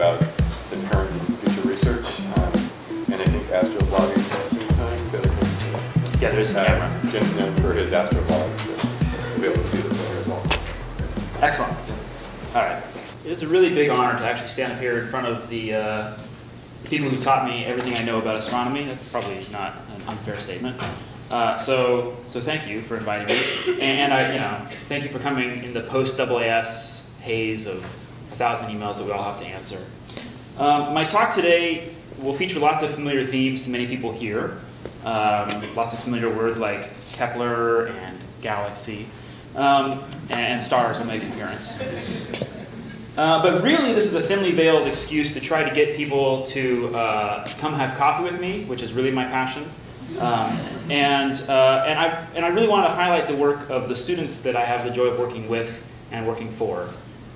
about his current and future research. Um, and I think astrovlogging has some time better than Yeah, there's a uh, camera. Jim's known for his astrovlog, so you'll be able to see this later as well. Excellent. All right. It is a really big honor to actually stand up here in front of the uh, people who taught me everything I know about astronomy. That's probably not an unfair statement. Uh, so, so thank you for inviting me, and, I, you know, thank you for coming in the post AAS haze of a thousand emails that we all have to answer. Um, my talk today will feature lots of familiar themes to many people here. Um, lots of familiar words like Kepler and galaxy, um, and stars will make an appearance. Uh, but really, this is a thinly veiled excuse to try to get people to uh, come have coffee with me, which is really my passion. Um, and, uh, and, I, and I really want to highlight the work of the students that I have the joy of working with and working for,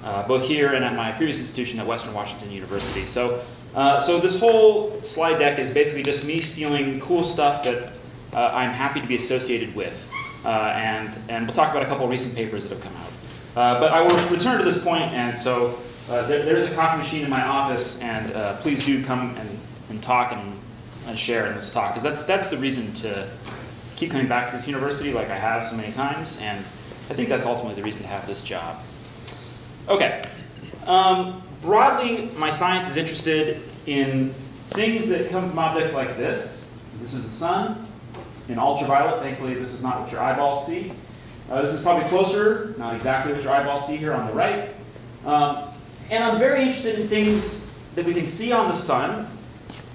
uh, both here and at my previous institution at Western Washington University. So, uh, so this whole slide deck is basically just me stealing cool stuff that uh, I'm happy to be associated with. Uh, and, and we'll talk about a couple recent papers that have come out. Uh, but I will return to this point, and so uh, there, there's a coffee machine in my office, and please do come and, and talk and, and share in this talk, because that's, that's the reason to keep coming back to this university like I have so many times, and I think that's ultimately the reason to have this job. Okay. Um, broadly, my science is interested in things that come from objects like this. This is the sun. In ultraviolet, thankfully this is not what your eyeballs see. Uh, this is probably closer, not exactly what your eyeballs see here on the right. Um, and I'm very interested in things that we can see on the sun,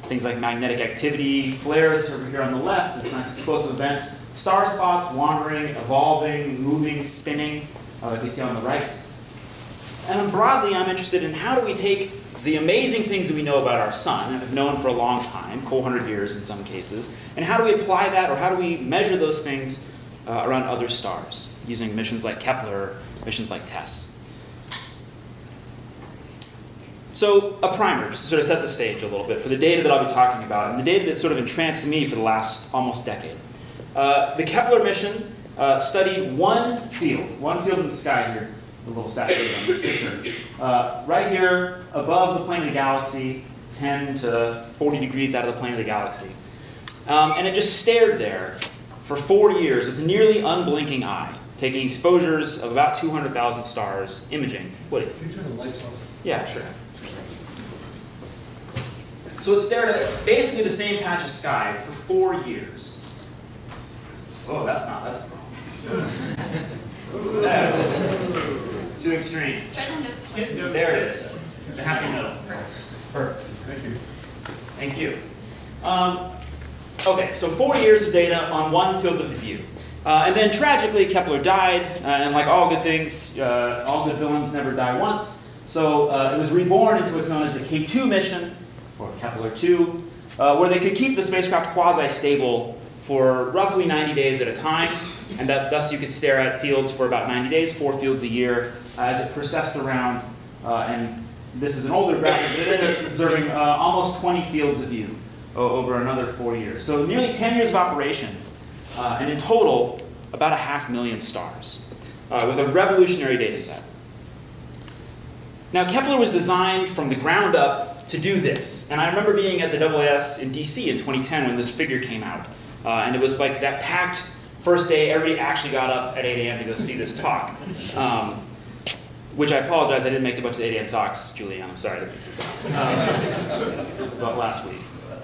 things like magnetic activity, flares over here on the left, this nice explosive event, star spots wandering, evolving, moving, spinning, uh, like we see on the right. And broadly, I'm interested in how do we take the amazing things that we know about our sun, and have known for a long time, 400 years in some cases, and how do we apply that, or how do we measure those things uh, around other stars, using missions like Kepler, missions like TESS. So a primer, just to sort of set the stage a little bit for the data that I'll be talking about, and the data that sort of entranced me for the last almost decade. Uh, the Kepler mission uh, studied one field, one field in the sky here, a little saturated on this picture. Uh, right here, above the plane of the galaxy, 10 to 40 degrees out of the plane of the galaxy. Um, and it just stared there for four years with a nearly unblinking eye, taking exposures of about 200,000 stars, imaging. Woody? Can you turn the lights off? Yeah, sure. So it stared at basically the same patch of sky for four years. Oh, that's not, that's wrong. No. Too extreme. Try the notes. There it is. The happy middle. Perfect. Thank you. Thank you. Um, okay, so four years of data on one field of view. Uh, and then tragically, Kepler died, uh, and like all good things, uh, all good villains never die once. So uh, it was reborn into what's known as the K2 mission, or Kepler 2, uh, where they could keep the spacecraft quasi-stable for roughly 90 days at a time, and that thus you could stare at fields for about 90 days, four fields a year, as it processed around. Uh, and this is an older graphic, it ended up observing uh, almost 20 fields of view over another four years. So nearly 10 years of operation, uh, and in total, about a half million stars, uh, with a revolutionary data set. Now, Kepler was designed from the ground up to do this. And I remember being at the AAS in DC in 2010 when this figure came out. Uh, and it was like that packed first day, everybody actually got up at 8 a.m. to go see this talk. Um, which I apologize, I didn't make a bunch of 8 a.m. talks, Julian, I'm sorry. Um, about last week.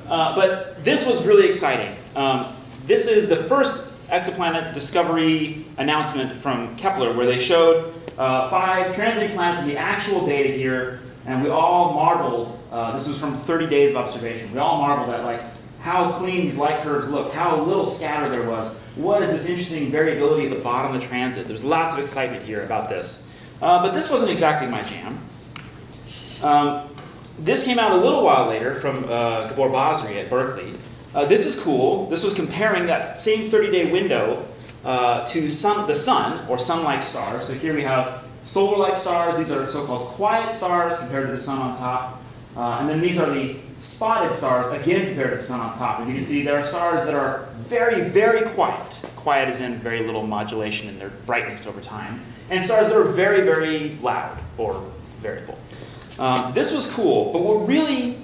Uh, but this was really exciting. Um, this is the first exoplanet discovery announcement from Kepler where they showed uh, five transiting planets in the actual data here, and we all marveled. Uh, this was from 30 days of observation. We all marveled at like how clean these light curves looked, how little scatter there was. What is this interesting variability at the bottom of the transit? There's lots of excitement here about this. Uh, but this wasn't exactly my jam. Um, this came out a little while later from uh, Gabor Basri at Berkeley. Uh, this is cool. This was comparing that same 30-day window uh, to sun, the sun, or sun-like stars. So here we have solar-like stars. These are so-called quiet stars compared to the sun on top. Uh, and then these are the spotted stars, again compared to the sun on top. And you can see there are stars that are very, very quiet. Quiet is in very little modulation in their brightness over time. And stars that are very, very loud or variable. Um, this was cool, but what really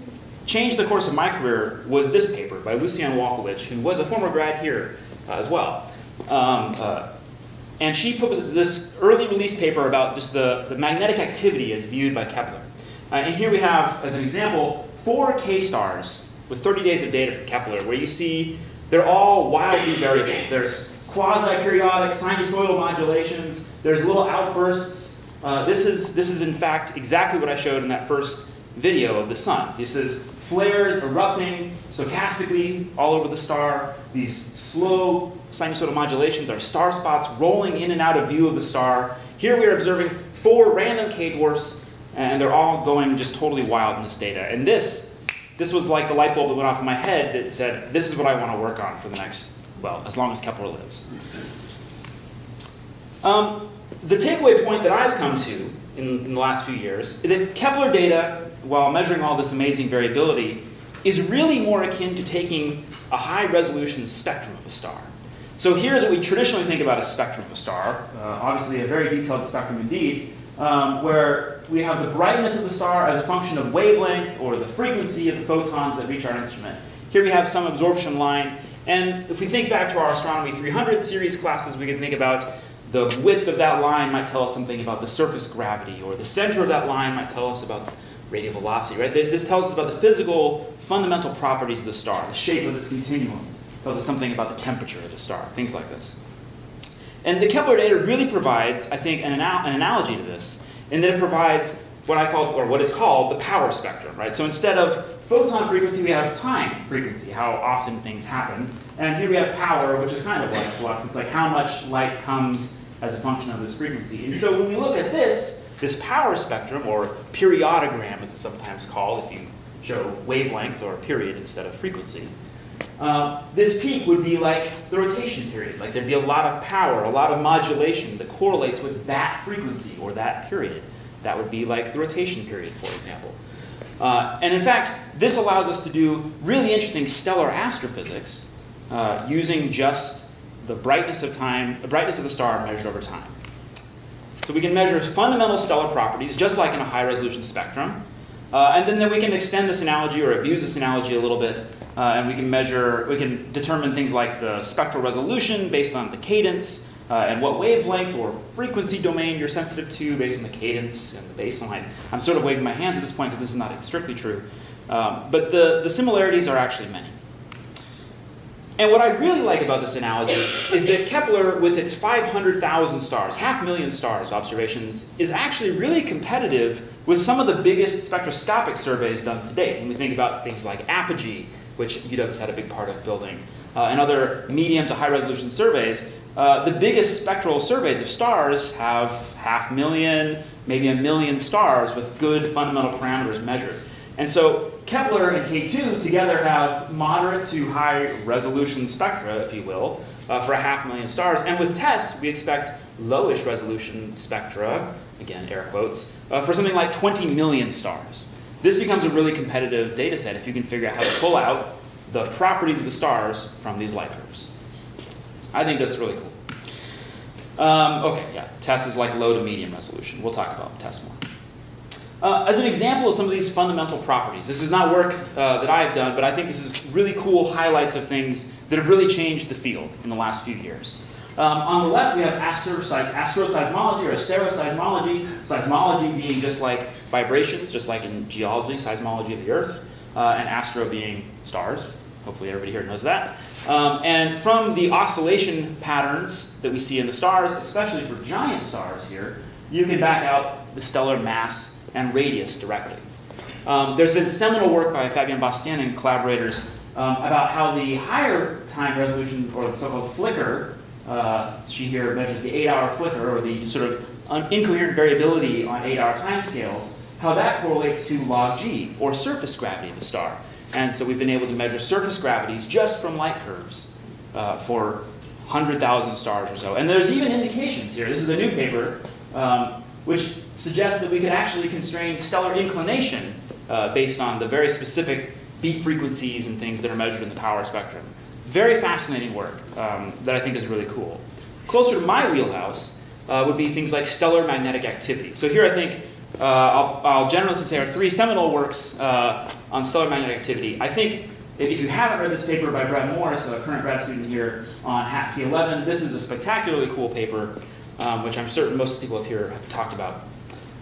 changed the course of my career was this paper by Lucianne Walkowicz, who was a former grad here uh, as well. Um, uh, and she put this early release paper about just the, the magnetic activity as viewed by Kepler. Uh, and here we have, as an example, four K stars with 30 days of data from Kepler, where you see they're all wildly variable. There's quasi-periodic sinusoidal modulations, there's little outbursts. Uh, this, is, this is in fact exactly what I showed in that first video of the sun. This is flares erupting stochastically all over the star. These slow sinusoidal modulations are star spots rolling in and out of view of the star. Here we are observing four random K-dwarfs, and they're all going just totally wild in this data. And this, this was like the light bulb that went off in my head that said, this is what I want to work on for the next, well, as long as Kepler lives. Um, the takeaway point that I've come to in, in the last few years is that Kepler data, while measuring all this amazing variability, is really more akin to taking a high resolution spectrum of a star. So here's what we traditionally think about a spectrum of a star, uh, obviously a very detailed spectrum indeed, um, where we have the brightness of the star as a function of wavelength or the frequency of the photons that reach our instrument. Here we have some absorption line, and if we think back to our Astronomy 300 series classes, we can think about the width of that line might tell us something about the surface gravity, or the center of that line might tell us about radial velocity, right? This tells us about the physical, fundamental properties of the star, the shape of this continuum. It tells us something about the temperature of the star, things like this. And the Kepler data really provides, I think, an, anal an analogy to this, in then it provides what I call, or what is called, the power spectrum, right? So instead of photon frequency, we have time frequency, how often things happen. And here we have power, which is kind of like flux. It's like how much light comes as a function of this frequency. And so when we look at this, this power spectrum, or periodogram as it's sometimes called if you show wavelength or period instead of frequency, uh, this peak would be like the rotation period. Like there'd be a lot of power, a lot of modulation that correlates with that frequency or that period. That would be like the rotation period, for example. Uh, and in fact, this allows us to do really interesting stellar astrophysics uh, using just the brightness of time, the brightness of the star measured over time. So we can measure fundamental stellar properties, just like in a high resolution spectrum. Uh, and then, then we can extend this analogy or abuse this analogy a little bit, uh, and we can measure, we can determine things like the spectral resolution based on the cadence, uh, and what wavelength or frequency domain you're sensitive to based on the cadence and the baseline. I'm sort of waving my hands at this point because this is not strictly true. Um, but the, the similarities are actually many. And what I really like about this analogy is that Kepler, with its 500,000 stars, half million stars observations, is actually really competitive with some of the biggest spectroscopic surveys done to date. When we think about things like Apogee, which UW had a big part of building, uh, and other medium to high resolution surveys, uh, the biggest spectral surveys of stars have half million, maybe a million stars with good fundamental parameters measured. And so Kepler and K2 together have moderate to high resolution spectra, if you will, uh, for a half million stars. And with TESS, we expect lowish resolution spectra, again, air quotes, uh, for something like 20 million stars. This becomes a really competitive data set if you can figure out how to pull out the properties of the stars from these light curves. I think that's really cool. Um, okay, yeah, TESS is like low to medium resolution. We'll talk about TESS more. Uh, as an example of some of these fundamental properties, this is not work uh, that I have done, but I think this is really cool highlights of things that have really changed the field in the last few years. Um, on the left, we have astroseismology or asteroseismology, seismology being just like vibrations, just like in geology, seismology of the Earth, uh, and astro being stars. Hopefully everybody here knows that. Um, and from the oscillation patterns that we see in the stars, especially for giant stars here, you can back out the stellar mass and radius directly. Um, there's been seminal work by Fabienne Bastien and collaborators um, about how the higher time resolution, or the so-called flicker, uh, she here measures the eight-hour flicker, or the sort of incoherent variability on eight-hour timescales, how that correlates to log g, or surface gravity of a star. And so we've been able to measure surface gravities just from light curves uh, for 100,000 stars or so. And there's even indications here. This is a new paper um, which suggests that we could actually constrain stellar inclination uh, based on the very specific beat frequencies and things that are measured in the power spectrum. Very fascinating work um, that I think is really cool. Closer to my wheelhouse uh, would be things like stellar magnetic activity. So here I think uh, I'll, I'll generously say, our three seminal works uh, on stellar magnetic activity. I think if you haven't read this paper by Brett Morris, a current grad student here on HAT P11, this is a spectacularly cool paper, um, which I'm certain most people here have talked about,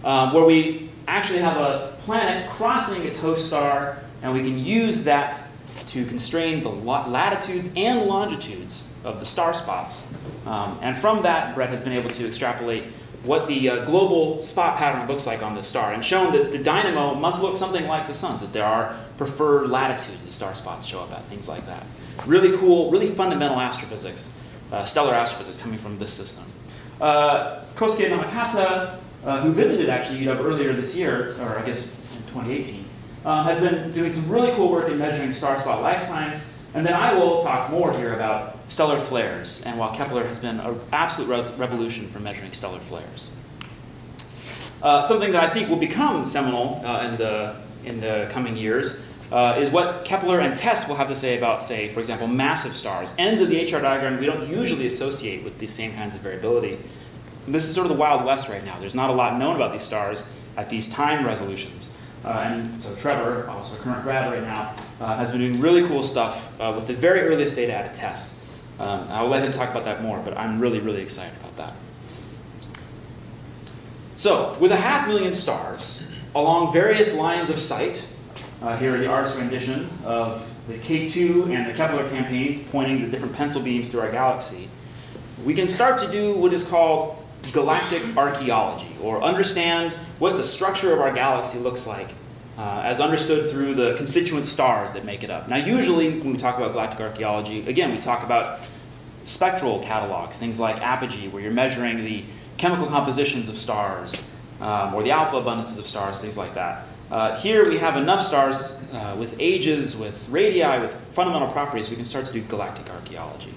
um, where we actually have a planet crossing its host star, and we can use that to constrain the latitudes and longitudes of the star spots. Um, and from that, Brett has been able to extrapolate what the uh, global spot pattern looks like on the star and shown that the dynamo must look something like the sun's, that there are preferred latitudes the star spots show up at, things like that. Really cool, really fundamental astrophysics, uh, stellar astrophysics coming from this system. Uh, Kosuke Namekata, uh, who visited actually UW earlier this year, or I guess in 2018, um, has been doing some really cool work in measuring star spot lifetimes. And then I will talk more here about stellar flares, and while Kepler has been an absolute re revolution for measuring stellar flares. Uh, something that I think will become seminal uh, in, the, in the coming years uh, is what Kepler and TESS will have to say about, say, for example, massive stars. Ends of the HR diagram we don't usually associate with these same kinds of variability. And this is sort of the Wild West right now. There's not a lot known about these stars at these time resolutions. Uh, and so Trevor, also a current grad right now, uh, has been doing really cool stuff uh, with the very earliest data out of TESS. Um, I'll let him talk about that more, but I'm really, really excited about that. So, with a half million stars along various lines of sight, uh, here are the artist's rendition of the K2 and the Kepler campaigns pointing the different pencil beams through our galaxy, we can start to do what is called galactic archaeology, or understand what the structure of our galaxy looks like uh, as understood through the constituent stars that make it up. Now, usually when we talk about galactic archaeology, again, we talk about spectral catalogs, things like apogee, where you're measuring the chemical compositions of stars, um, or the alpha abundances of stars, things like that. Uh, here we have enough stars uh, with ages, with radii, with fundamental properties, we can start to do galactic archaeology.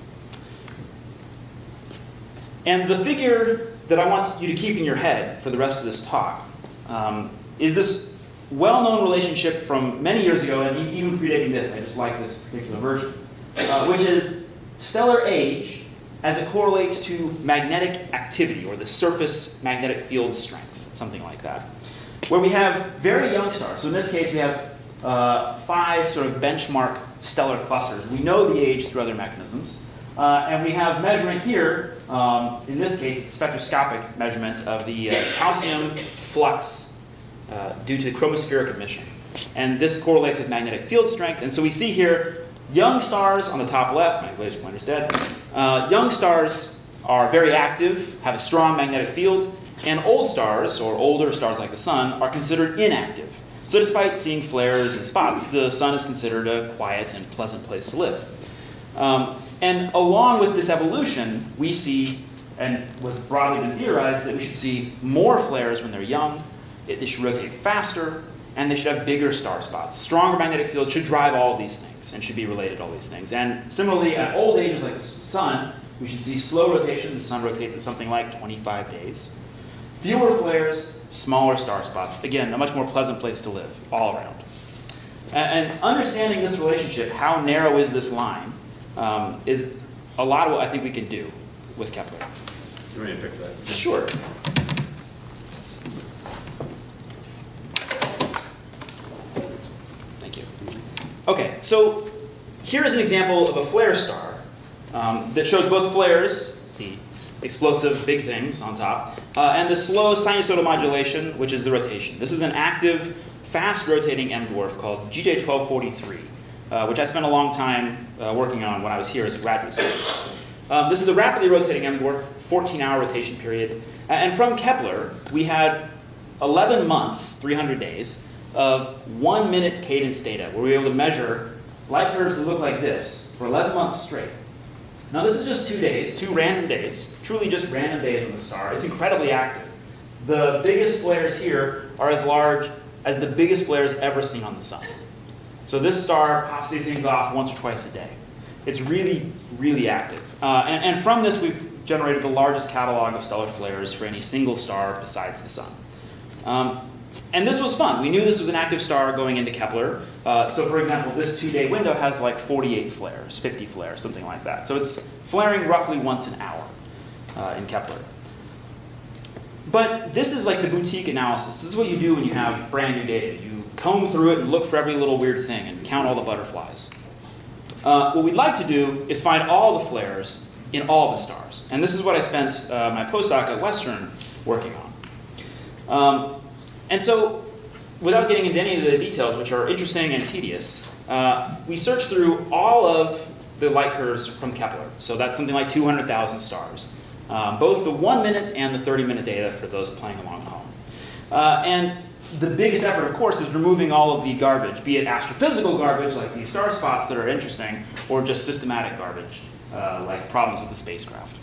And the figure that I want you to keep in your head for the rest of this talk um, is this well-known relationship from many years ago, and even predating this, I just like this particular version, uh, which is stellar age as it correlates to magnetic activity, or the surface magnetic field strength, something like that. Where we have very young stars, so in this case we have uh, five sort of benchmark stellar clusters. We know the age through other mechanisms. Uh, and we have measurement here, um, in this case, it's spectroscopic measurement of the uh, calcium flux uh, due to chromospheric emission. And this correlates with magnetic field strength. And so we see here young stars on the top left, my laser pointer's dead. Uh, young stars are very active, have a strong magnetic field, and old stars, or older stars like the sun, are considered inactive. So despite seeing flares and spots, the sun is considered a quiet and pleasant place to live. Um, and along with this evolution, we see, and was broadly been theorized, that we should see more flares when they're young, it, they should rotate faster, and they should have bigger star spots. Stronger magnetic field should drive all these things and should be related to all these things. And similarly, at old ages like the sun, we should see slow rotation. The sun rotates at something like 25 days. Fewer flares, smaller star spots. Again, a much more pleasant place to live all around. And, and understanding this relationship, how narrow is this line, um, is a lot of what I think we can do with Kepler. You want me to fix that? Sure. Okay, so here's an example of a flare star um, that shows both flares, the explosive big things on top, uh, and the slow sinusoidal modulation, which is the rotation. This is an active, fast rotating M dwarf called GJ1243, uh, which I spent a long time uh, working on when I was here as a graduate student. Um, this is a rapidly rotating M dwarf, 14 hour rotation period. And from Kepler, we had 11 months, 300 days, of one minute cadence data, where we were able to measure light curves that look like this for 11 months straight. Now this is just two days, two random days, truly just random days on the star. It's incredibly active. The biggest flares here are as large as the biggest flares ever seen on the sun. So this star pops these things off once or twice a day. It's really, really active. Uh, and, and from this, we've generated the largest catalog of stellar flares for any single star besides the sun. Um, and this was fun. We knew this was an active star going into Kepler. Uh, so for example, this two-day window has like 48 flares, 50 flares, something like that. So it's flaring roughly once an hour uh, in Kepler. But this is like the boutique analysis. This is what you do when you have brand new data. You comb through it and look for every little weird thing and count all the butterflies. Uh, what we'd like to do is find all the flares in all the stars. And this is what I spent uh, my postdoc at Western working on. Um, and so, without getting into any of the details, which are interesting and tedious, uh, we searched through all of the light curves from Kepler. So that's something like 200,000 stars. Um, both the one minute and the 30 minute data for those playing along at home. Uh, and the biggest effort, of course, is removing all of the garbage, be it astrophysical garbage, like these star spots that are interesting, or just systematic garbage, uh, like problems with the spacecraft.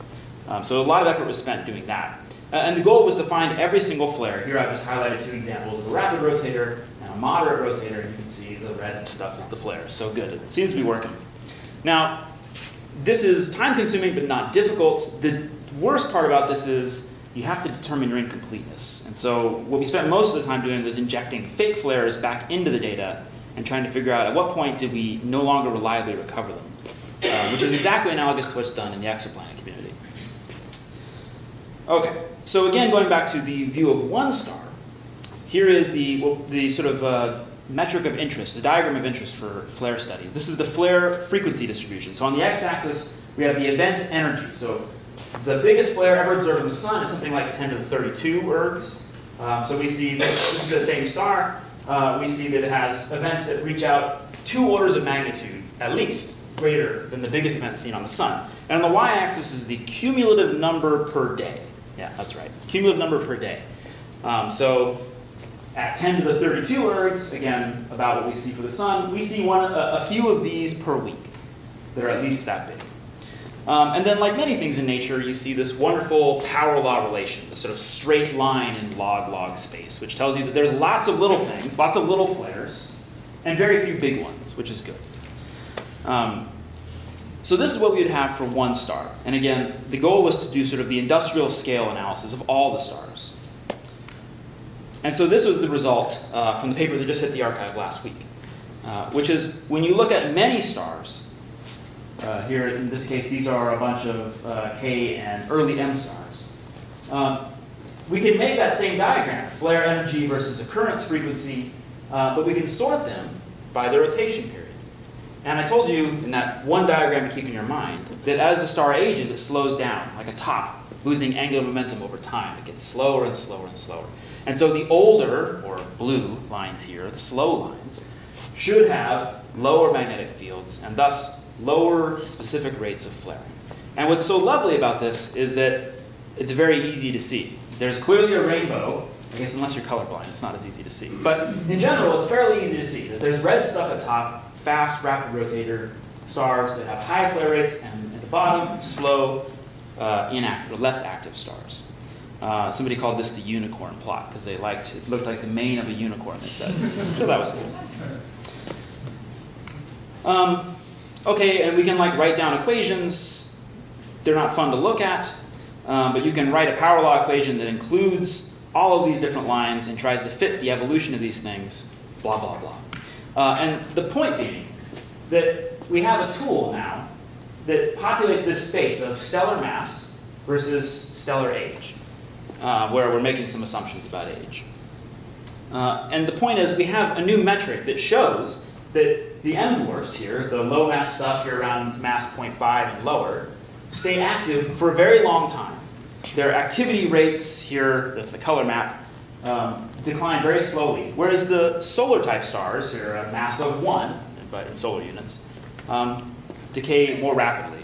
Um, so a lot of effort was spent doing that. Uh, and the goal was to find every single flare. Here I've just highlighted two examples of a rapid rotator and a moderate rotator. You can see the red stuff is the flare. So good. It seems to be working. Now, this is time consuming but not difficult. The worst part about this is you have to determine your incompleteness. And so what we spent most of the time doing was injecting fake flares back into the data and trying to figure out at what point did we no longer reliably recover them, uh, which is exactly analogous to what's done in the exoplanet. Okay, so again, going back to the view of one star, here is the, well, the sort of uh, metric of interest, the diagram of interest for flare studies. This is the flare frequency distribution. So on the x-axis, we have the event energy. So the biggest flare ever observed in the sun is something like 10 to the 32 ergs. Um, so we see this, this is the same star. Uh, we see that it has events that reach out two orders of magnitude, at least, greater than the biggest event seen on the sun. And on the y-axis is the cumulative number per day. Yeah, that's right. Cumulative number per day. Um, so at 10 to the 32 ergs, again, about what we see for the sun, we see one, a, a few of these per week that are at least that big. Um, and then, like many things in nature, you see this wonderful power law relation, the sort of straight line in log-log space, which tells you that there's lots of little things, lots of little flares, and very few big ones, which is good. Um, so this is what we would have for one star. And again, the goal was to do sort of the industrial scale analysis of all the stars. And so this was the result uh, from the paper that just hit the arXiv last week, uh, which is when you look at many stars, uh, here in this case these are a bunch of uh, K and early M stars, um, we can make that same diagram, flare energy versus occurrence frequency, uh, but we can sort them by the rotation period. And I told you in that one diagram to keep in your mind that as the star ages, it slows down like a top, losing angular momentum over time. It gets slower and slower and slower. And so the older, or blue lines here, the slow lines, should have lower magnetic fields and thus lower specific rates of flaring. And what's so lovely about this is that it's very easy to see. There's clearly a rainbow. I guess unless you're colorblind, it's not as easy to see. But in general, it's fairly easy to see that there's red stuff at top, fast, rapid rotator stars that have high flare rates, and at the bottom, slow, uh, inactive, less active stars. Uh, somebody called this the unicorn plot because they liked it looked like the mane of a unicorn. They said, so that was cool. Um, okay, and we can like write down equations. They're not fun to look at, um, but you can write a power law equation that includes all of these different lines and tries to fit the evolution of these things. Blah blah blah. Uh, and the point being that we have a tool now that populates this space of stellar mass versus stellar age uh, where we're making some assumptions about age. Uh, and the point is, we have a new metric that shows that the M dwarfs here, the low mass stuff here around mass 0.5 and lower, stay active for a very long time. Their activity rates here, that's the color map, um, decline very slowly. Whereas the solar type stars, here a mass of 1, but in solar units, um, decay more rapidly.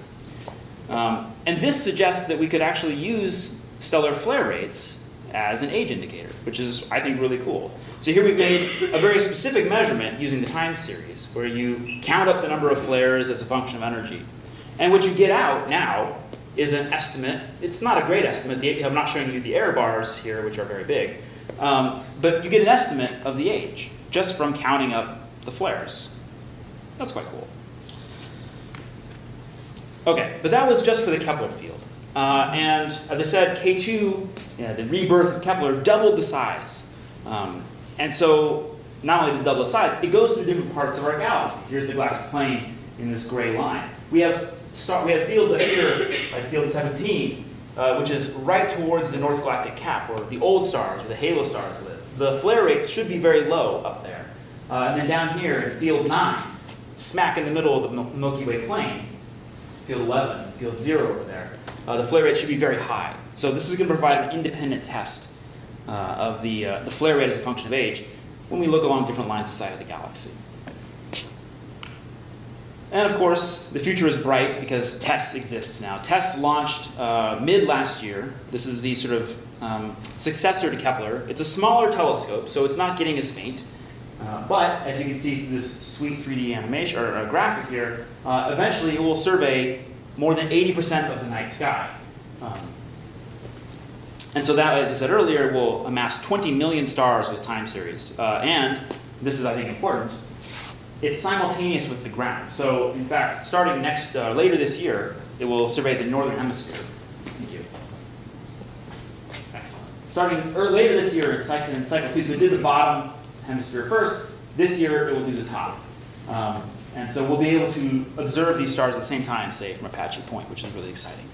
Um, and this suggests that we could actually use stellar flare rates as an age indicator, which is, I think, really cool. So here we've made a very specific measurement using the time series, where you count up the number of flares as a function of energy. And what you get out now is an estimate. It's not a great estimate. I'm not showing you the error bars here, which are very big. Um, but you get an estimate of the age just from counting up the flares. That's quite cool. Okay, but that was just for the Kepler field. Uh, and as I said, K2, yeah, the rebirth of Kepler, doubled the size. Um, and so not only does it double the size, it goes through different parts of our galaxy. Here's the galactic plane in this gray line. We have, we have fields up here, like field 17, uh, which is right towards the North Galactic Cap, where the old stars, or the halo stars live. The flare rates should be very low up there. Uh, and then down here in field 9, smack in the middle of the Milky Way plane, field 11, field 0 over there, uh, the flare rate should be very high. So this is going to provide an independent test uh, of the, uh, the flare rate as a function of age when we look along different lines of sight of the galaxy. And of course, the future is bright because TESS exists now. TESS launched uh, mid last year. This is the sort of um, successor to Kepler. It's a smaller telescope, so it's not getting as faint. Uh, but as you can see through this sweet 3D animation or uh, graphic here, uh, eventually it will survey more than 80% of the night sky. Um, and so that, as I said earlier, will amass 20 million stars with time series. Uh, and this is, I think, important. It's simultaneous with the ground. So, in fact, starting next uh, later this year, it will survey the northern hemisphere. Thank you. Excellent. Starting or later this year in cycle, in cycle two, so it did the bottom hemisphere first. This year, it will do the top. Um, and so we'll be able to observe these stars at the same time, say, from Apache Point, which is really exciting.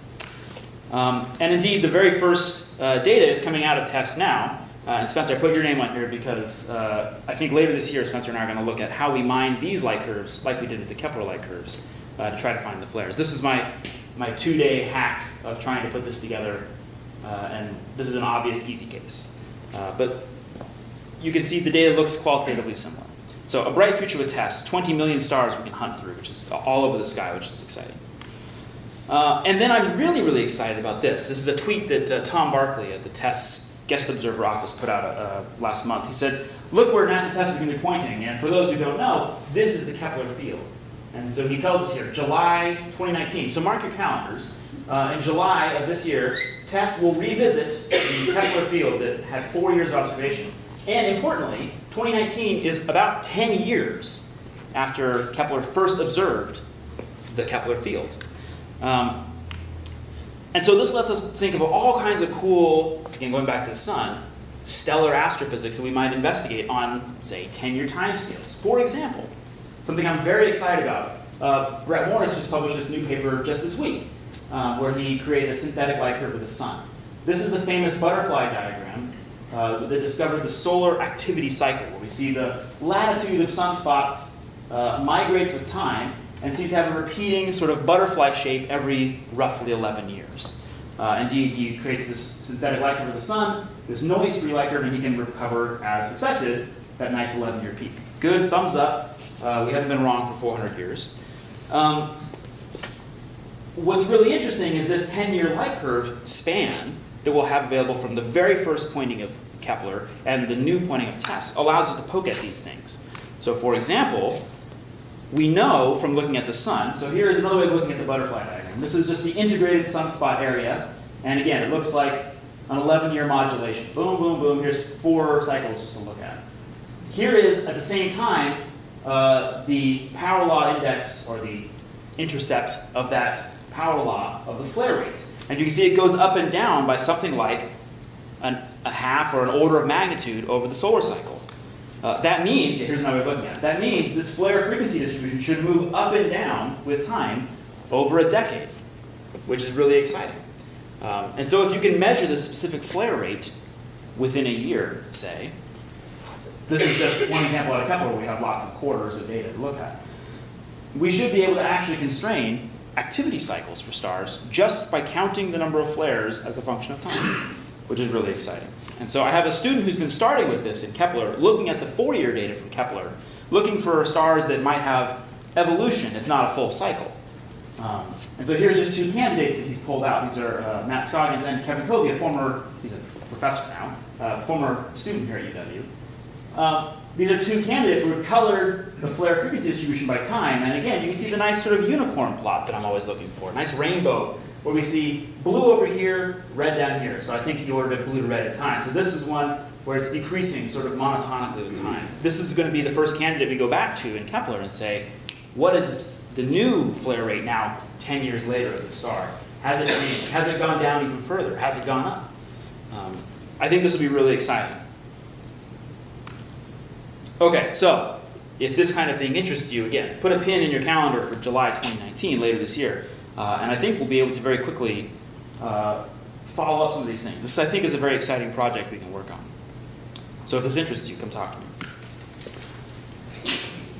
Um, and indeed, the very first uh, data is coming out of TESS now. Uh, and Spencer, I put your name on here because uh, I think later this year, Spencer and I are going to look at how we mine these light curves, like we did with the Kepler light curves, uh, to try to find the flares. This is my, my two-day hack of trying to put this together, uh, and this is an obvious, easy case. Uh, but you can see the data looks qualitatively similar. So a bright future with TESS, 20 million stars we can hunt through, which is all over the sky, which is exciting. Uh, and then I'm really, really excited about this. This is a tweet that Tom Barclay at the TESS Guest Observer Office put out uh, last month. He said, look where NASA TESS is going to be pointing. And for those who don't know, this is the Kepler field. And so he tells us here, July 2019. So mark your calendars. Uh, in July of this year, TESS will revisit the Kepler field that had four years of observation. And importantly, 2019 is about 10 years after Kepler first observed the Kepler field. Um, and so this lets us think of all kinds of cool, again, going back to the sun, stellar astrophysics that we might investigate on, say, 10-year timescales. For example, something I'm very excited about. Uh, Brett Morris just published this new paper just this week, uh, where he created a synthetic light curve of the sun. This is the famous butterfly diagram uh, that discovered the solar activity cycle, where we see the latitude of sunspots uh, migrates with time, and seems to have a repeating sort of butterfly shape every roughly 11 years. Uh, indeed, he creates this synthetic light curve of the sun, this noise-free light curve, and he can recover, as expected, that nice 11-year peak. Good, thumbs up. Uh, we haven't been wrong for 400 years. Um, what's really interesting is this 10-year light curve span that we'll have available from the very first pointing of Kepler and the new pointing of TESS allows us to poke at these things. So for example, we know from looking at the sun, so here is another way of looking at the butterfly diagram. This is just the integrated sunspot area. And again, it looks like an 11-year modulation. Boom, boom, boom. Here's four cycles just to look at. Here is, at the same time, uh, the power law index, or the intercept of that power law of the flare rate. And you can see it goes up and down by something like an, a half or an order of magnitude over the solar cycle. Uh, that means, here's another way of looking at it, that means this flare frequency distribution should move up and down with time over a decade, which is really exciting. Um, and so if you can measure the specific flare rate within a year, say, this is just one example out of a couple where we have lots of quarters of data to look at. We should be able to actually constrain activity cycles for stars just by counting the number of flares as a function of time, which is really exciting. And so I have a student who's been starting with this in Kepler, looking at the four-year data from Kepler, looking for stars that might have evolution, if not a full cycle. Um, and so here's just two candidates that he's pulled out. These are uh, Matt Scoggins and Kevin Covey, a former, he's a professor now, uh, former student here at UW. Um, these are two candidates where we've colored the flare frequency distribution by time. And again, you can see the nice sort of unicorn plot that I'm always looking for. Nice rainbow where we see blue over here, red down here. So I think he ordered it blue to red at time. So this is one where it's decreasing sort of monotonically with time. This is going to be the first candidate we go back to in Kepler and say, what is the new flare rate now 10 years later at the star? Has it changed? Has it gone down even further? Has it gone up? Um, I think this will be really exciting. Okay, so if this kind of thing interests you, again, put a pin in your calendar for July 2019, later this year. Uh, and I think we'll be able to very quickly uh, follow up some of these things. This, I think, is a very exciting project we can work on. So if this interests you, come talk to me.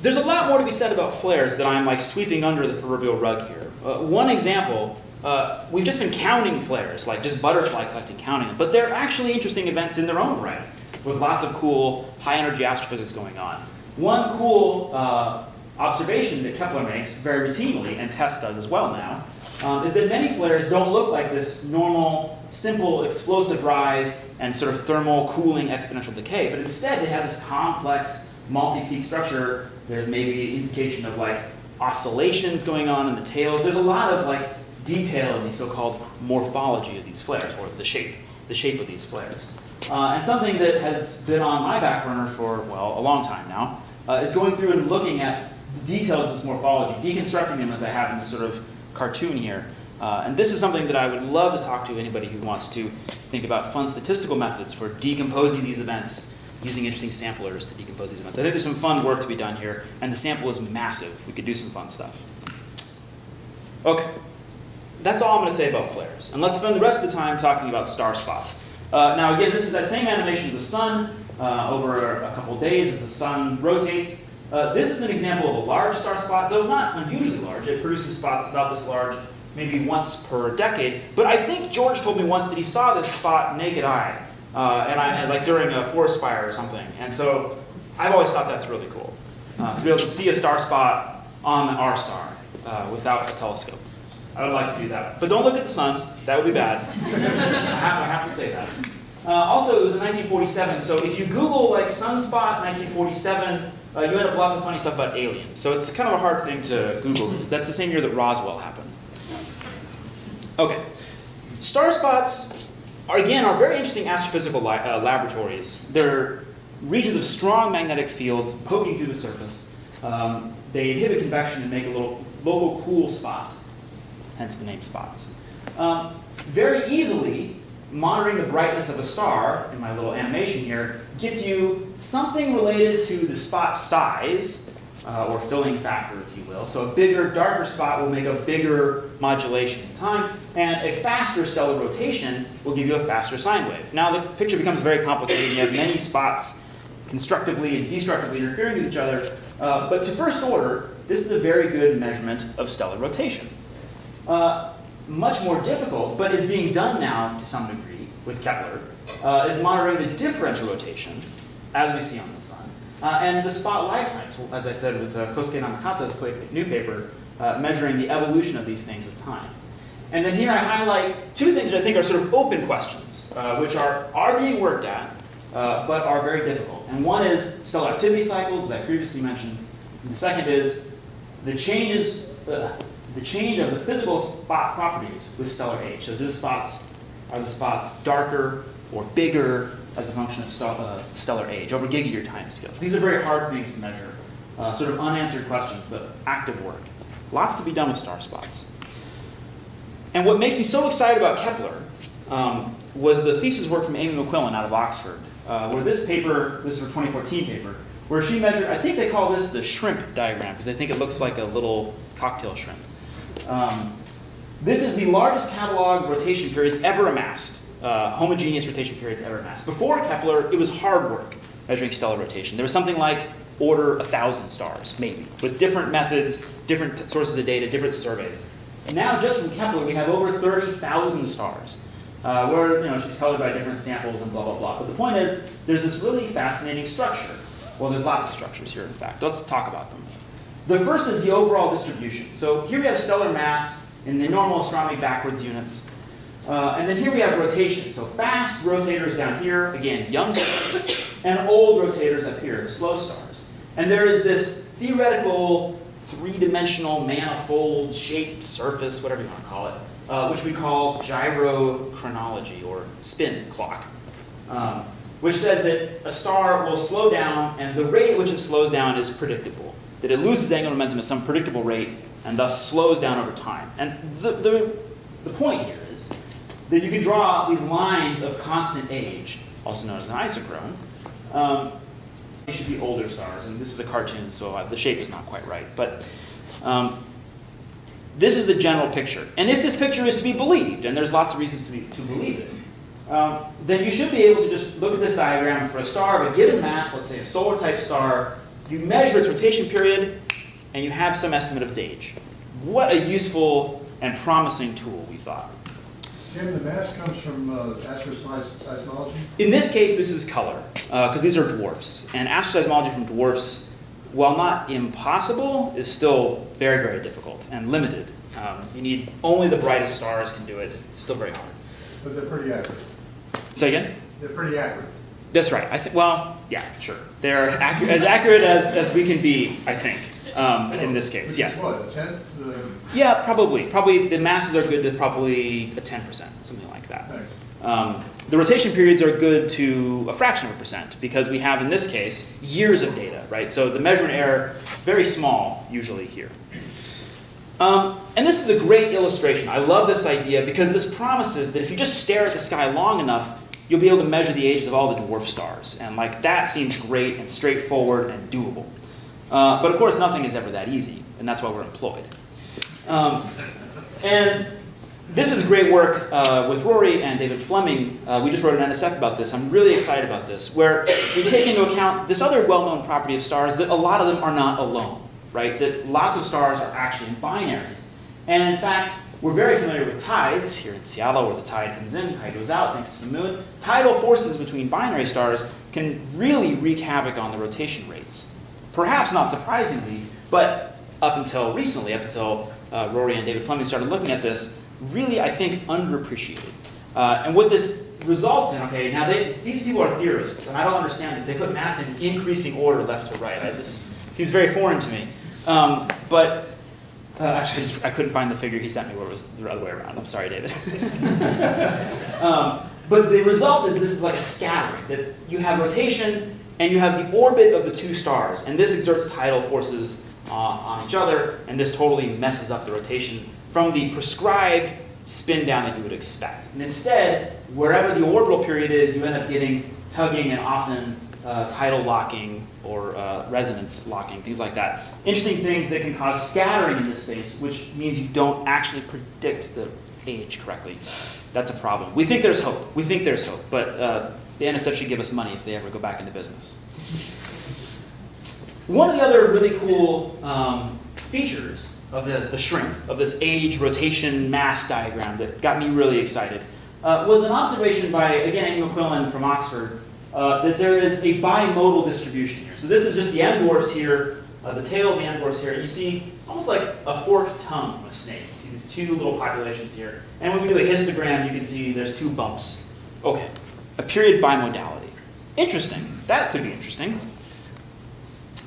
There's a lot more to be said about flares that I'm like sweeping under the proverbial rug here. Uh, one example, uh, we've just been counting flares, like just butterfly collecting, counting them, but they're actually interesting events in their own right, with lots of cool high energy astrophysics going on. One cool uh, observation that Kepler makes very routinely, and TESS does as well now, um, is that many flares don't look like this normal, simple, explosive rise and sort of thermal cooling exponential decay, but instead they have this complex multi-peak structure. There's maybe indication of like oscillations going on in the tails. There's a lot of like detail in the so-called morphology of these flares, or the shape, the shape of these flares. Uh, and something that has been on my back burner for, well, a long time now, uh, is going through and looking at the details of this morphology, deconstructing them as I have in this sort of cartoon here. Uh, and this is something that I would love to talk to anybody who wants to think about fun statistical methods for decomposing these events using interesting samplers to decompose these events. I think there's some fun work to be done here, and the sample is massive. We could do some fun stuff. Okay, that's all I'm going to say about flares. And let's spend the rest of the time talking about star spots. Uh, now again, this is that same animation of the sun uh, over a couple days as the sun rotates. Uh, this is an example of a large star spot, though not unusually large. It produces spots about this large, maybe once per decade. But I think George told me once that he saw this spot naked eye, uh, and I like during a forest fire or something. And so I've always thought that's really cool uh, to be able to see a star spot on our star uh, without a telescope. I would like to do that, but don't look at the sun. That would be bad. I, have, I have to say that. Uh, also, it was in 1947, so if you Google like sunspot 1947, uh, you end up lots of funny stuff about aliens. So it's kind of a hard thing to Google that's the same year that Roswell happened. Okay, star spots are again are very interesting astrophysical uh, laboratories. They're regions of strong magnetic fields poking through the surface. Um, they inhibit convection and make a little local cool spot, hence the name spots. Um, very easily, monitoring the brightness of a star, in my little animation here, gets you something related to the spot size, uh, or filling factor, if you will. So a bigger, darker spot will make a bigger modulation in time, and a faster stellar rotation will give you a faster sine wave. Now the picture becomes very complicated. You have many spots constructively and destructively interfering with each other, uh, but to first order, this is a very good measurement of stellar rotation. Uh, much more difficult, but is being done now to some degree with Kepler, uh, is monitoring the differential rotation, as we see on the sun, uh, and the spot lifetimes, as I said with uh, Kosuke Namekata's new paper, uh, measuring the evolution of these things with time. And then here I highlight two things that I think are sort of open questions, uh, which are, are being worked at, uh, but are very difficult. And one is stellar activity cycles, as I previously mentioned. And the second is the changes, uh, the change of the physical spot properties with stellar age. So do the spots, are the spots darker or bigger as a function of stellar, uh, stellar age over gigayear time scales? These are very hard things to measure, uh, sort of unanswered questions, but active work. Lots to be done with star spots. And what makes me so excited about Kepler um, was the thesis work from Amy McQuillan out of Oxford, uh, where this paper, this is her 2014 paper, where she measured, I think they call this the shrimp diagram, because they think it looks like a little cocktail shrimp. Um, this is the largest catalog rotation periods ever amassed, uh, homogeneous rotation periods ever amassed. Before Kepler, it was hard work measuring stellar rotation. There was something like order a thousand stars, maybe, with different methods, different sources of data, different surveys. And now, just from Kepler, we have over 30,000 stars, uh, where you know she's colored by different samples and blah blah blah. But the point is, there's this really fascinating structure. Well, there's lots of structures here, in fact. Let's talk about them. The first is the overall distribution. So here we have stellar mass in the normal astronomy backwards units. Uh, and then here we have rotation. So fast rotators down here, again, young stars, and old rotators up here, slow stars. And there is this theoretical three-dimensional manifold shaped surface, whatever you want to call it, uh, which we call gyrochronology or spin clock, um, which says that a star will slow down and the rate at which it slows down is predictable, that it loses angular momentum at some predictable rate and thus slows down over time. And the, the, the point here is that you can draw these lines of constant age, also known as an isochrone. Um, they should be older stars, and this is a cartoon, so uh, the shape is not quite right. But um, This is the general picture. And if this picture is to be believed, and there's lots of reasons to, be, to believe it, um, then you should be able to just look at this diagram for a star of a given mass, let's say a solar type star, you measure its rotation period, and you have some estimate of its age. What a useful and promising tool, we thought. Jim, the mass comes from uh, asteroseismology? In this case, this is color, because these are dwarfs. And asteroseismology from dwarfs, while not impossible, is still very, very difficult and limited. Um, you need only the brightest stars can do it. It's still very hard. But they're pretty accurate. Say again? They're pretty accurate. That's right. I think. Well, yeah, sure. They're as accurate as, as we can be, I think, um, in this case. Yeah. What, a tenth? Yeah, probably. Probably the masses are good to probably a 10%, something like that. Um, the rotation periods are good to a fraction of a percent because we have, in this case, years of data, right? So the measurement error, very small usually here. Um, and this is a great illustration. I love this idea because this promises that if you just stare at the sky long enough, you'll be able to measure the ages of all the dwarf stars. And like that seems great and straightforward and doable. Uh, but of course, nothing is ever that easy, and that's why we're employed. Um, and this is great work uh, with Rory and David Fleming. Uh, we just wrote an NSF about this. I'm really excited about this, where we take into account this other well-known property of stars that a lot of them are not alone, right? That lots of stars are actually in binaries. And in fact, we're very familiar with tides here in Seattle, where the tide comes in, tide goes out thanks to the moon. Tidal forces between binary stars can really wreak havoc on the rotation rates. Perhaps not surprisingly, but up until recently, up until uh, Rory and David Fleming started looking at this, really, I think, underappreciated. Uh, and what this results in, okay, now they, these people are theorists, and I don't understand this. They put mass in increasing order left to right. I, this seems very foreign to me. Um, but uh, actually, I, couldn't find the figure he sent me where it was the other way around. I'm sorry, David. um, but the result is this is like a scattering, that you have rotation and you have the orbit of the two stars, and this exerts tidal forces uh, on each other, and this totally messes up the rotation from the prescribed spin down that you would expect. And instead, wherever the orbital period is, you end up getting tugging and often uh, tidal locking or uh, resonance locking, things like that. Interesting things that can cause scattering in this space, which means you don't actually predict the age correctly. That's a problem. We think there's hope. We think there's hope, but uh, the NSF should give us money if they ever go back into business. One of the other really cool um, features of the, the shrimp, of this age rotation mass diagram that got me really excited, uh, was an observation by, again, Amy McQuillan from Oxford, uh, that there is a bimodal distribution here. So this is just the M dwarfs here, uh, the tail of the M dwarfs here. and You see almost like a forked tongue from a snake. You see these two little populations here. And when we do a histogram, you can see there's two bumps. Okay, a period bimodality. Interesting. That could be interesting.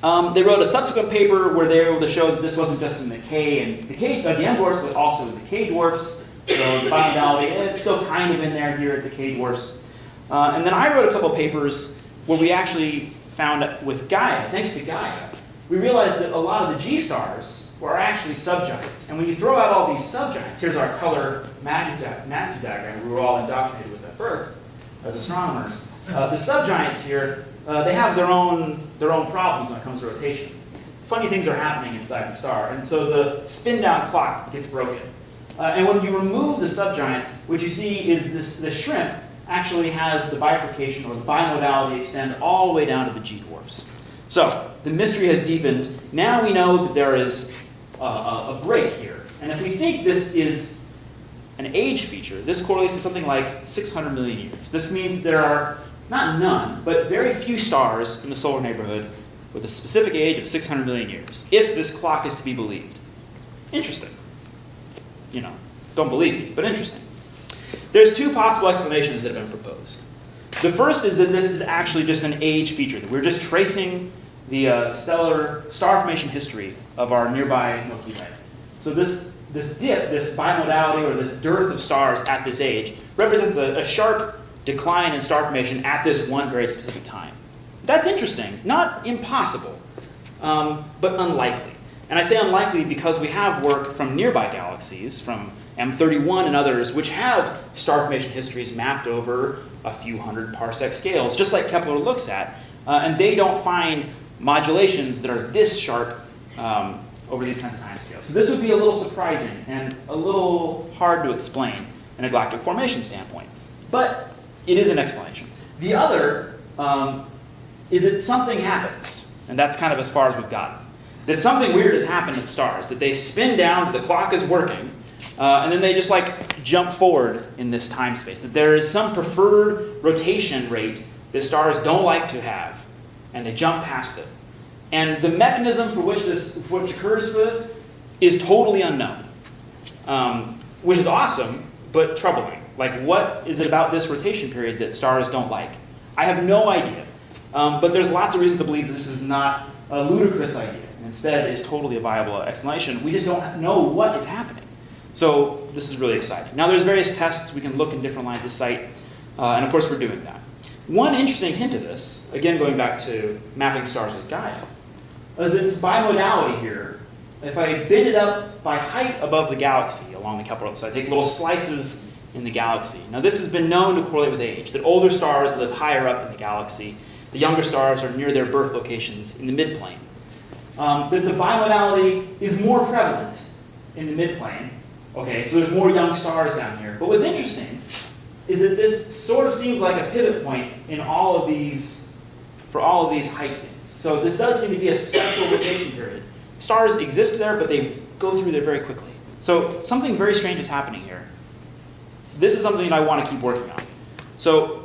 Um, they wrote a subsequent paper where they were able to show that this wasn't just in the K and the K, uh, the M dwarfs, but also in the K dwarfs. So the bimodality, and it's still kind of in there here at the K dwarfs. Uh, and then I wrote a couple papers where we actually found with Gaia, thanks to Gaia, we realized that a lot of the G stars were actually subgiants. And when you throw out all these subgiants, here's our color magnitude, magnitude diagram we were all indoctrinated with at birth as astronomers. Uh, the subgiants here, uh, they have their own, their own problems when it comes to rotation. Funny things are happening inside the star. And so the spin down clock gets broken. Uh, and when you remove the subgiants, what you see is this, this shrimp actually has the bifurcation or the bimodality extend all the way down to the G dwarfs. So the mystery has deepened. Now we know that there is a, a, a break here. And if we think this is an age feature, this correlates to something like 600 million years. This means there are not none, but very few stars in the solar neighborhood with a specific age of 600 million years, if this clock is to be believed. Interesting. You know, don't believe me, but interesting. There's two possible explanations that have been proposed. The first is that this is actually just an age feature, that we're just tracing the uh, stellar star formation history of our nearby Milky Way. So this, this dip, this bimodality or this dearth of stars at this age, represents a, a sharp decline in star formation at this one very specific time. That's interesting, not impossible, um, but unlikely. And I say unlikely because we have work from nearby galaxies, from M31 and others, which have star formation histories mapped over a few hundred parsec scales, just like Kepler looks at, uh, and they don't find modulations that are this sharp um, over these kinds of timescales. So this would be a little surprising and a little hard to explain in a galactic formation standpoint. But it is an explanation. The other um, is that something happens, and that's kind of as far as we've gotten. That something weird has happened in stars, that they spin down, the clock is working, uh, and then they just like jump forward in this time space. That there is some preferred rotation rate that stars don't like to have, and they jump past it. And the mechanism for which this, for which occurs for this, is totally unknown, um, which is awesome, but troubling. Like, what is it about this rotation period that stars don't like? I have no idea. Um, but there's lots of reasons to believe that this is not a ludicrous idea. Instead, it is totally a viable explanation. We just don't know what is happening. So this is really exciting. Now, there's various tests. We can look in different lines of sight. Uh, and of course, we're doing that. One interesting hint of this, again going back to mapping stars with Gaia, is that this bimodality here, if I bend it up by height above the galaxy along the Kepler, so I take little slices in the galaxy. Now this has been known to correlate with age, that older stars live higher up in the galaxy, the younger stars are near their birth locations in the midplane. Um, that the bimodality is more prevalent in the midplane. Okay, so there's more young stars down here. But what's interesting is that this sort of seems like a pivot point in all of these, for all of these height things. So this does seem to be a special rotation period. Stars exist there, but they go through there very quickly. So something very strange is happening here. This is something that I want to keep working on. So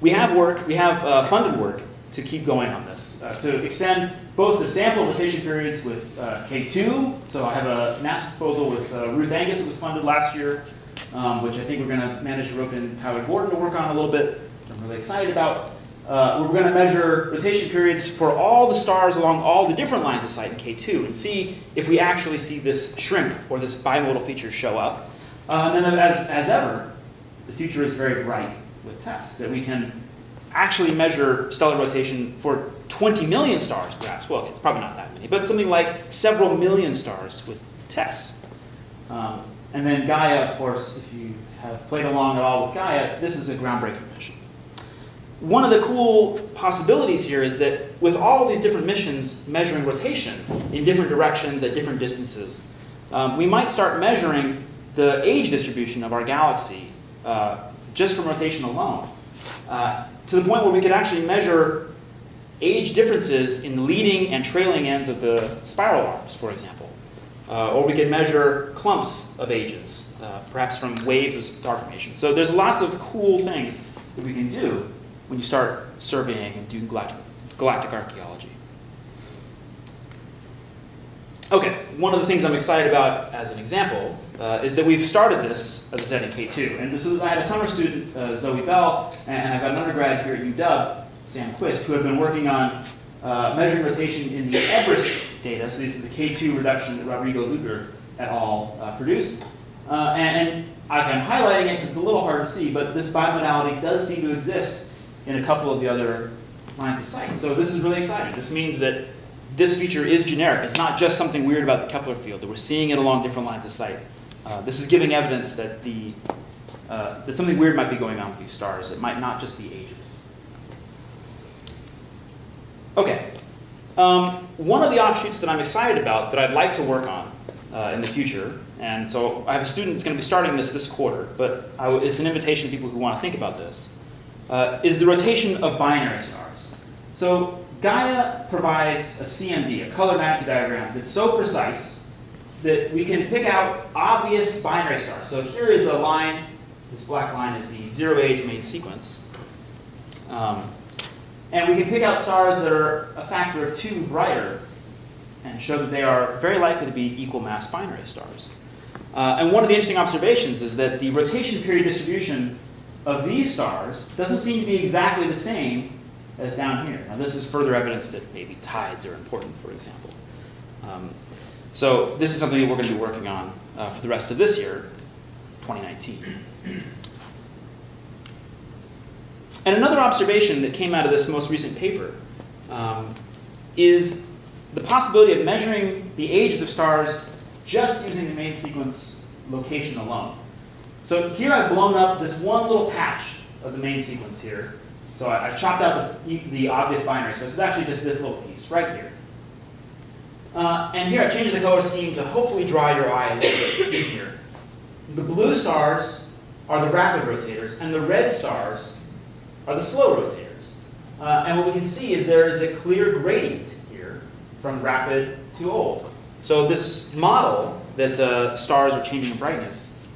we have work, we have uh, funded work to keep going on this, uh, to extend both the sample rotation periods with uh, K2. So I have a NASA proposal with uh, Ruth Angus that was funded last year, um, which I think we're going to manage to rope in Tyler Gordon to work on a little bit, which I'm really excited about. Uh, we're going to measure rotation periods for all the stars along all the different lines of sight in K2 and see if we actually see this shrimp or this bimodal feature show up. Uh, and then as, as ever, the future is very bright with TESS that we can actually measure stellar rotation for 20 million stars, perhaps. Well, it's probably not that many, but something like several million stars with TESS. Um, and then Gaia, of course, if you have played along at all with Gaia, this is a groundbreaking mission. One of the cool possibilities here is that with all these different missions measuring rotation in different directions at different distances, um, we might start measuring the age distribution of our galaxy uh, just from rotation alone. Uh, to the point where we could actually measure age differences in the leading and trailing ends of the spiral arms, for example. Uh, or we could measure clumps of ages, uh, perhaps from waves of star formation. So there's lots of cool things that we can do when you start surveying and doing galactic, galactic archaeology. Okay, one of the things I'm excited about as an example uh, is that we've started this, as I said, in K2. And this is, I had a summer student, uh, Zoe Bell, and I've got an undergrad here at UW, Sam Quist, who have been working on uh, measuring rotation in the Everest data. So this is the K2 reduction that Rodrigo Luger et al. Uh, produced. Uh, and, and I'm highlighting it because it's a little hard to see, but this bimodality does seem to exist in a couple of the other lines of sight. So this is really exciting. This means that this feature is generic. It's not just something weird about the Kepler field, we're seeing it along different lines of sight. Uh, this is giving evidence that, the, uh, that something weird might be going on with these stars. It might not just be ages. Okay. Um, one of the offshoots that I'm excited about that I'd like to work on uh, in the future, and so I have a student that's going to be starting this this quarter, but it's an invitation to people who want to think about this, uh, is the rotation of binary stars. So Gaia provides a CMD, a color mapping diagram, that's so precise that we can pick out obvious binary stars. So here is a line, this black line is the zero age main sequence. Um, and we can pick out stars that are a factor of two brighter and show that they are very likely to be equal mass binary stars. Uh, and one of the interesting observations is that the rotation period distribution of these stars doesn't seem to be exactly the same as down here. Now this is further evidence that maybe tides are important, for example. Um, so this is something that we're going to be working on uh, for the rest of this year, 2019. And another observation that came out of this most recent paper um, is the possibility of measuring the ages of stars just using the main sequence location alone. So here I've blown up this one little patch of the main sequence here. So I, I chopped out the, the obvious binary. So this is actually just this little piece right here. Uh, and here I've changed the color scheme to hopefully draw your eye a little bit easier. The blue stars are the rapid rotators, and the red stars are the slow rotators. Uh, and what we can see is there is a clear gradient here from rapid to old. So this model that uh, stars are changing in brightness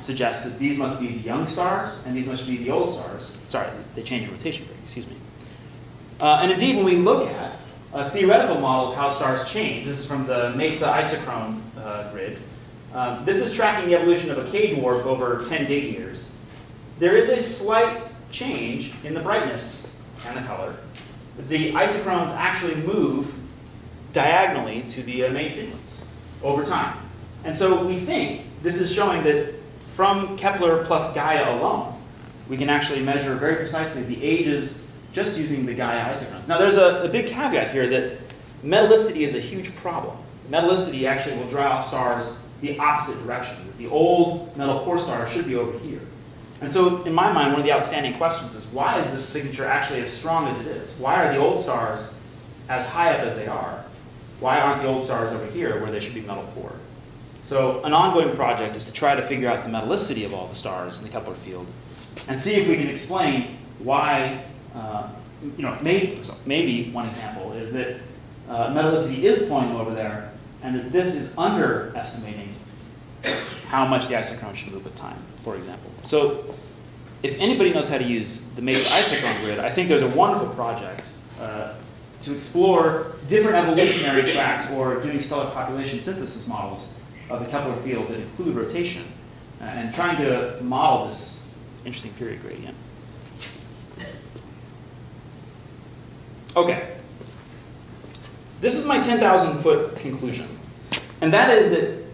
suggests that these must be the young stars and these must be the old stars. Sorry, they change in rotation rate, excuse me. Uh, and indeed, when we look at a theoretical model of how stars change, this is from the MESA isochrone uh, grid, um, this is tracking the evolution of a K-dwarf over 10 gig years. There is a slight change in the brightness and the color. The isochrones actually move diagonally to the uh, main sequence over time. And so we think this is showing that from Kepler plus Gaia alone, we can actually measure very precisely the ages just using the Gaia isochrones. Now there's a, a big caveat here that metallicity is a huge problem. Metallicity actually will draw stars the opposite direction. The old metal core star should be over here. And so in my mind, one of the outstanding questions is why is this signature actually as strong as it is? Why are the old stars as high up as they are? Why aren't the old stars over here where they should be metal core? So an ongoing project is to try to figure out the metallicity of all the stars in the Kepler field and see if we can explain why, uh, you know, maybe, maybe one example is that uh, metallicity is pointing over there and that this is underestimating how much the isochrone should move with time, for example. So if anybody knows how to use the MESA isochrone grid, I think there's a wonderful project uh, to explore different evolutionary tracks or doing stellar population synthesis models of the Kepler field that include rotation uh, and trying to model this interesting period gradient. Okay. This is my 10,000 foot conclusion. And that is that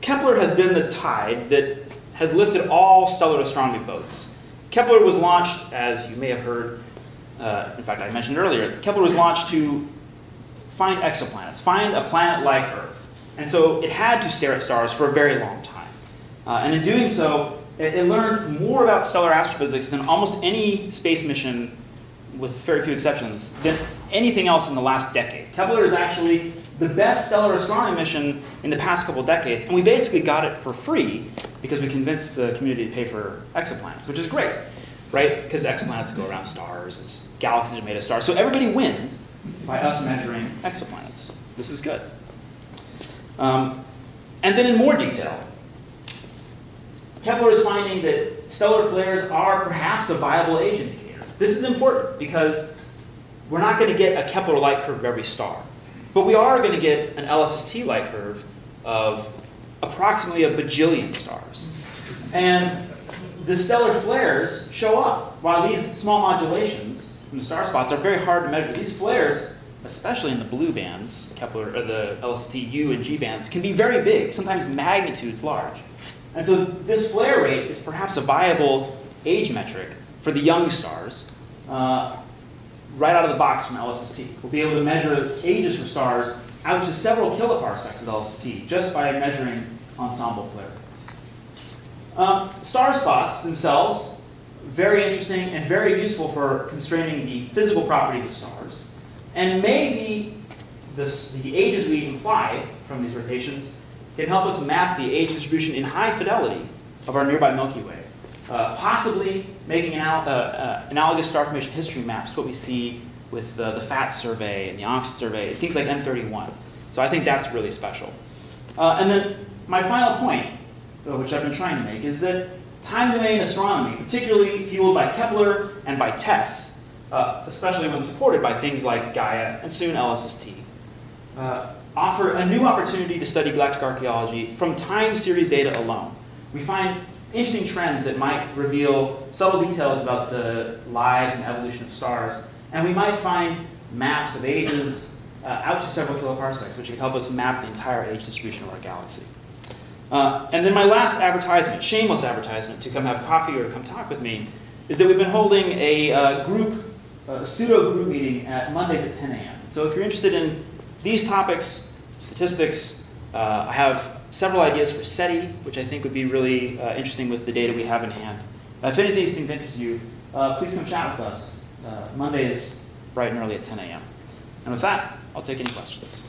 Kepler has been the tide that has lifted all stellar astronomy boats. Kepler was launched, as you may have heard, uh, in fact, I mentioned earlier, Kepler was launched to find exoplanets, find a planet like Earth. And so it had to stare at stars for a very long time. Uh, and in doing so, it, it learned more about stellar astrophysics than almost any space mission, with very few exceptions, than anything else in the last decade. Kepler is actually the best stellar astronomy mission in the past couple decades, and we basically got it for free because we convinced the community to pay for exoplanets, which is great, right? Because exoplanets go around stars, galaxies are made of stars. So everybody wins by us measuring exoplanets. This is good. Um, and then in more detail, Kepler is finding that stellar flares are perhaps a viable age indicator. This is important because we're not going to get a Kepler light curve of every star. But we are going to get an LSST light curve of approximately a bajillion stars. And the stellar flares show up, while these small modulations from the star spots are very hard to measure. These flares, especially in the blue bands, Kepler, or the LST U and G bands, can be very big, sometimes magnitudes large. And so this flare rate is perhaps a viable age metric for the young stars, uh, right out of the box from LSST. We'll be able to measure ages for stars out to several kiloparsecs with LSST just by measuring ensemble flare rates. Um, star spots themselves, very interesting and very useful for constraining the physical properties of stars. And maybe this, the ages we imply from these rotations can help us map the age distribution in high fidelity of our nearby Milky Way. Uh, possibly making anal uh, uh, analogous star formation history maps to what we see with the, the PHAT survey and the ONCST survey, things like M31. So I think that's really special. Uh, and then my final point, uh, which I've been trying to make, is that time domain astronomy, particularly fueled by Kepler and by TESS, uh, especially when supported by things like Gaia and soon LSST, offer a new opportunity to study galactic archaeology from time series data alone. We find interesting trends that might reveal subtle details about the lives and evolution of stars. And we might find maps of ages uh, out to several kiloparsecs, which can help us map the entire age distribution of our galaxy. Uh, and then my last advertisement, shameless advertisement, to come have coffee or come talk with me, is that we've been holding a uh, group, a pseudo group meeting at Mondays at 10 a.m. So if you're interested in these topics, statistics, uh, I have several ideas for SETI, which I think would be really uh, interesting with the data we have in hand. If any of these things interest you, uh, please come chat with us. Uh, Monday is bright and early at 10 a.m. And with that, I'll take any questions.